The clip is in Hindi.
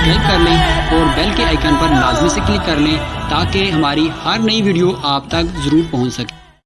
सब्सक्राइब कर लें और बेल के आइकन पर लाजमी से क्लिक कर लें ताकि हमारी हर नई वीडियो आप तक ज़रूर पहुँच सके।